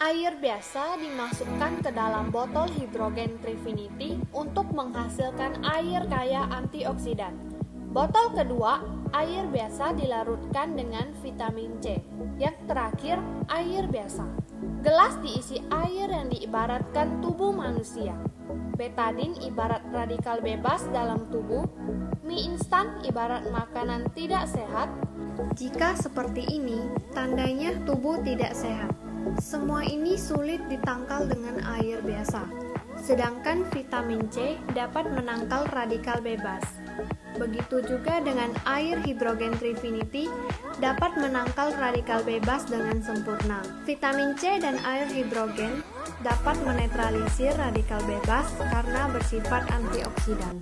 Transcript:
Air biasa dimasukkan ke dalam botol hidrogen Trifinity untuk menghasilkan air kaya antioksidan. Botol kedua, air biasa dilarutkan dengan vitamin C. Yang terakhir, air biasa. Gelas diisi air yang diibaratkan tubuh manusia. Betadin ibarat radikal bebas dalam tubuh, mie instan ibarat makanan tidak sehat. Jika seperti ini, tandanya tubuh tidak sehat. Semua ini sulit ditangkal dengan air biasa. Sedangkan vitamin C dapat menangkal radikal bebas. Begitu juga dengan air hidrogen Trifinity dapat menangkal radikal bebas dengan sempurna. Vitamin C dan air hidrogen dapat menetralisir radikal bebas karena bersifat antioksidan.